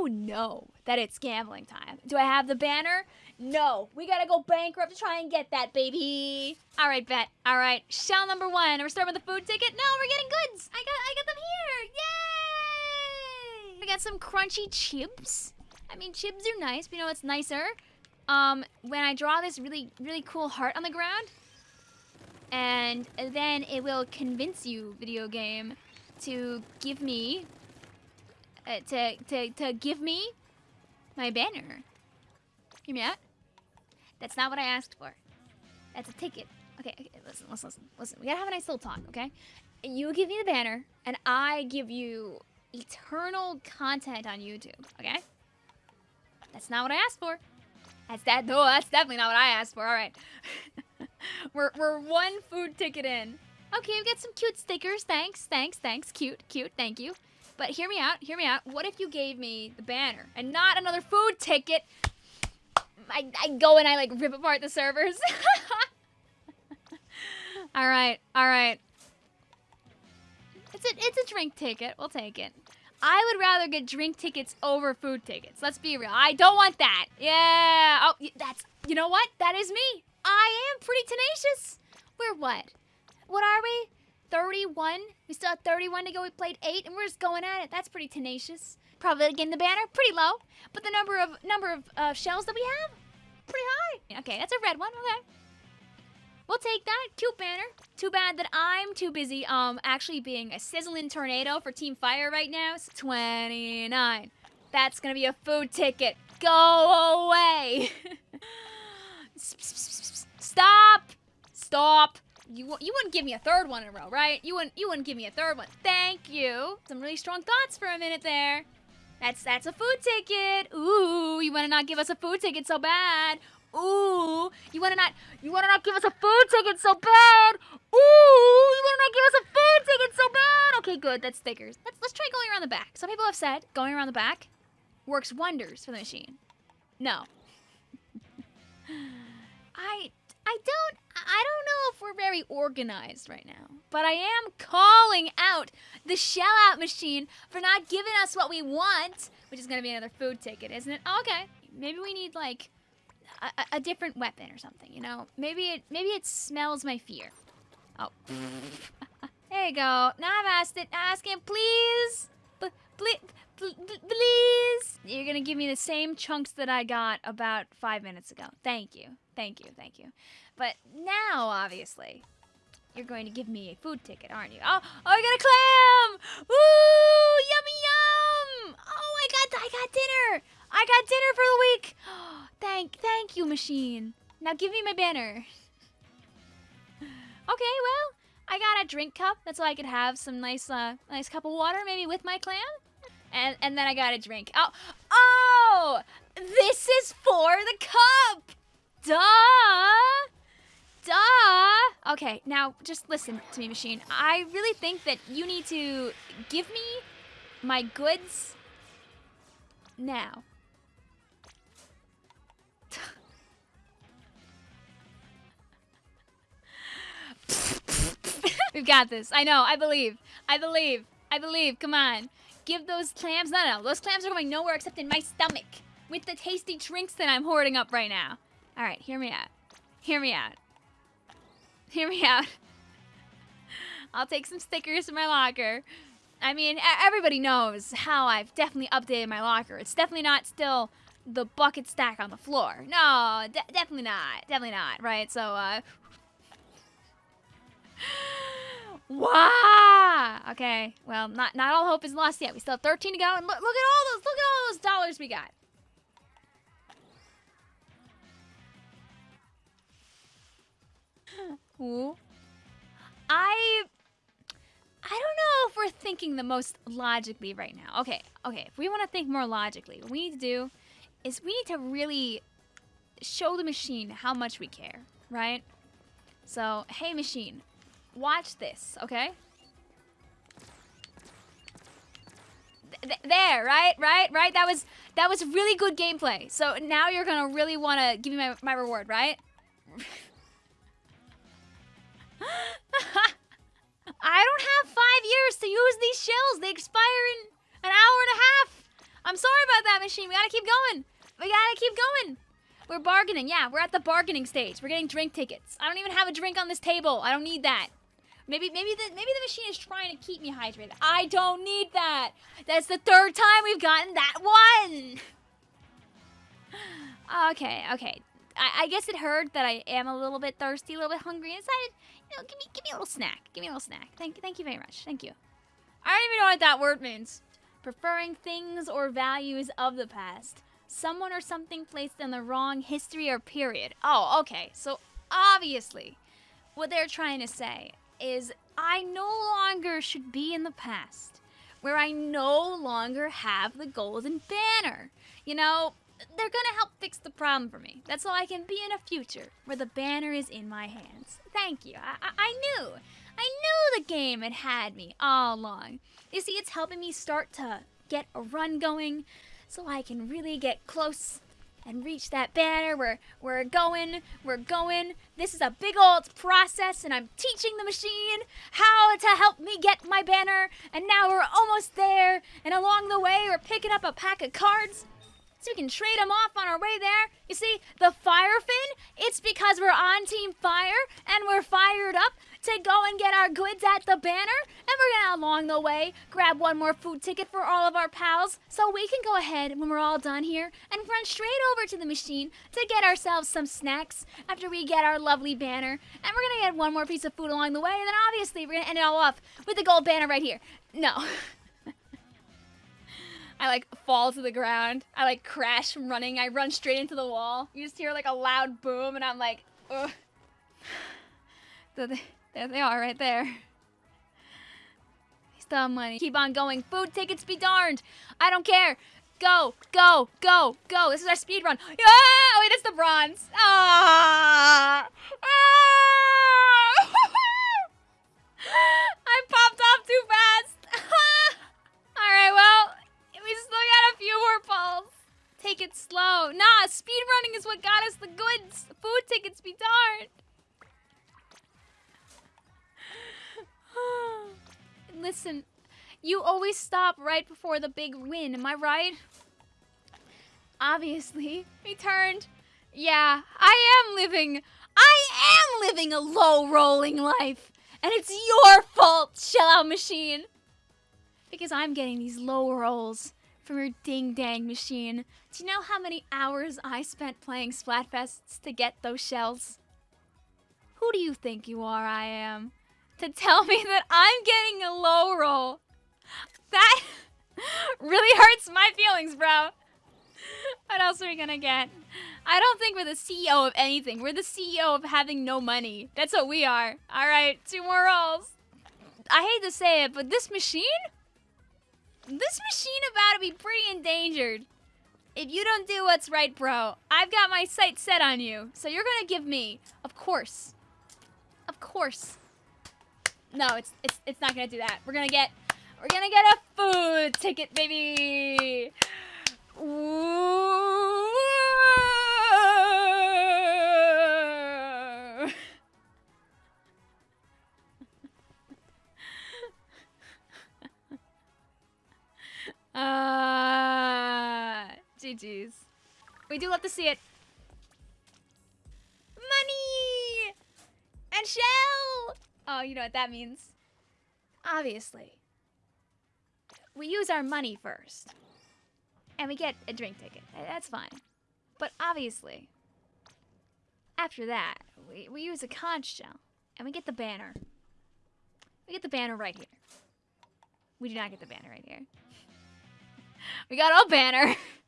you know that it's gambling time. Do I have the banner? No. We gotta go bankrupt to try and get that, baby. All right, bet. All right. Shell number one. We're starting with the food ticket. No, we're getting goods. I got, I got them here. Yay! We got some crunchy chips. I mean, chips are nice, but you know what's nicer? Um, when I draw this really, really cool heart on the ground, and then it will convince you, video game, to give me, uh, to, to, to give me my banner. Hear me out? That's not what I asked for. That's a ticket. Okay, okay, listen, listen, listen, listen. We gotta have a nice little talk, okay? You give me the banner, and I give you eternal content on YouTube, okay? That's not what I asked for. That's that. No, that's definitely not what I asked for. All right. we're, we're one food ticket in. Okay, we got some cute stickers. Thanks, thanks, thanks. Cute, cute. Thank you. But hear me out. Hear me out. What if you gave me the banner and not another food ticket? I, I go and I like rip apart the servers. all right, all right. It's a it's a drink ticket. We'll take it. I would rather get drink tickets over food tickets. Let's be real. I don't want that. Yeah. Oh, that's you know what? That is me. I am pretty tenacious. We're what? What are we? 31? We still have 31 to go. We played 8 and we're just going at it. That's pretty tenacious. Probably again the banner pretty low, but the number of number of uh, shells that we have pretty high. Okay, that's a red one. Okay. We'll take that. Cute banner. Too bad that I'm too busy um actually being a sizzling tornado for Team Fire right now. It's 29. That's gonna be a food ticket. Go away. Stop. Stop. You, you wouldn't give me a third one in a row, right? You wouldn't you wouldn't give me a third one. Thank you. Some really strong thoughts for a minute there. That's that's a food ticket. Ooh, you want to not give us a food ticket so bad. Ooh, you want to not you want to not give us a food ticket so bad. Ooh, you want to not give us a food ticket so bad. Okay, good. That's stickers. Let's let's try going around the back. Some people have said going around the back works wonders for the machine. No. we're very organized right now, but I am calling out the shell out machine for not giving us what we want, which is going to be another food ticket, isn't it? Okay, maybe we need like a, a, different weapon or something, you know? Maybe it maybe it smells my fear. Oh. there you go. Now I've asked it. Ask him, please. please. Please. You're to give me the same chunks that I got about five minutes ago. Thank you. Thank you. Thank you. But now, obviously, you're going to give me a food ticket, aren't you? Oh, oh, I got a clam! Woo! Yummy yum! Oh, I got, I got dinner! I got dinner for the week! thank, thank you, machine. Now give me my banner. okay, well, I got a drink cup. That's so I could have some nice, uh, nice cup of water, maybe with my clam. And, and then I got a drink. Oh, oh! This is for the cup! Duh! Duh! Okay, now just listen to me, machine. I really think that you need to give me my goods now. We've got this. I know. I believe. I believe. I believe. Come on. Give those clams. No, no. Those clams are going nowhere except in my stomach with the tasty drinks that I'm hoarding up right now. All right, hear me out. Hear me out. Hear me out. I'll take some stickers from my locker. I mean, everybody knows how I've definitely updated my locker. It's definitely not still the bucket stack on the floor. No, de definitely not. Definitely not, right? So, uh... Wow. Okay. Well, not not all hope is lost yet. We still have 13 to go, and look, look at all those look at all those dollars we got. Ooh. I I don't know if we're thinking the most logically right now. Okay, okay. If we want to think more logically, what we need to do is we need to really show the machine how much we care, right? So, hey machine, watch this, okay? Th there, right, right, right. That was that was really good gameplay. So now you're gonna really want to give me my, my reward, right? I don't have five years to use these shells. They expire in an hour and a half. I'm sorry about that machine. We gotta keep going. We gotta keep going. We're bargaining. Yeah, we're at the bargaining stage. We're getting drink tickets. I don't even have a drink on this table. I don't need that. Maybe maybe the maybe the machine is trying to keep me hydrated. I don't need that. That's the third time we've gotten that one. okay, okay. I, I guess it heard that I am a little bit thirsty, a little bit hungry, and decided, you know, give me give me a little snack. Give me a little snack. Thank you, thank you very much. Thank you. I don't even know what that word means. Preferring things or values of the past. Someone or something placed in the wrong history or period. Oh, okay. So obviously, what they're trying to say is I no longer should be in the past, where I no longer have the golden banner. You know, they're gonna help fix the problem for me. That's so I can be in a future where the banner is in my hands. Thank you. I, I, I knew. I knew the game had had me all along. You see, it's helping me start to get a run going so I can really get close and reach that banner. We're, we're going, we're going. This is a big old process, and I'm teaching the machine how to help me get my banner. And now we're almost there, and along the way, we're picking up a pack of cards so we can trade them off on our way there. You see, the fire fin, it's because we're on Team Fire and we're fired up to go and get our goods at the banner. And along the way, grab one more food ticket for all of our pals so we can go ahead when we're all done here and run straight over to the machine to get ourselves some snacks after we get our lovely banner. And we're gonna get one more piece of food along the way. And then obviously, we're gonna end it all off with the gold banner right here. No. I like fall to the ground. I like crash from running. I run straight into the wall. You just hear like a loud boom, and I'm like, ugh. So there they are right there. Have money. Keep on going. Food tickets be darned. I don't care. Go, go, go, go. This is our speed run. Yeah! Oh, wait, it's the bronze. Ah! ah! I popped off too fast. All right, well, we still got a few more balls. Take it slow. Nah, speed running is what got us the goods. Food tickets be darned. Listen, you always stop right before the big win, am I right? Obviously, we turned. Yeah, I am living. I am living a low rolling life. And it's your fault, shell out machine. Because I'm getting these low rolls from your ding dang machine. Do you know how many hours I spent playing Splatfests to get those shells? Who do you think you are, I am? To tell me that I'm getting a low roll. That really hurts my feelings, bro. What else are we gonna get? I don't think we're the CEO of anything. We're the CEO of having no money. That's what we are. Alright, two more rolls. I hate to say it, but this machine? This machine about to be pretty endangered. If you don't do what's right, bro, I've got my sights set on you. So you're gonna give me, of course, of course. No, it's it's it's not gonna do that. We're gonna get we're gonna get a food ticket, baby. Ooh. Uh, GG's. We do love to see it. You know what that means. Obviously. We use our money first. And we get a drink ticket. That's fine. But obviously, after that, we, we use a conch shell. And we get the banner. We get the banner right here. We do not get the banner right here. We got a banner.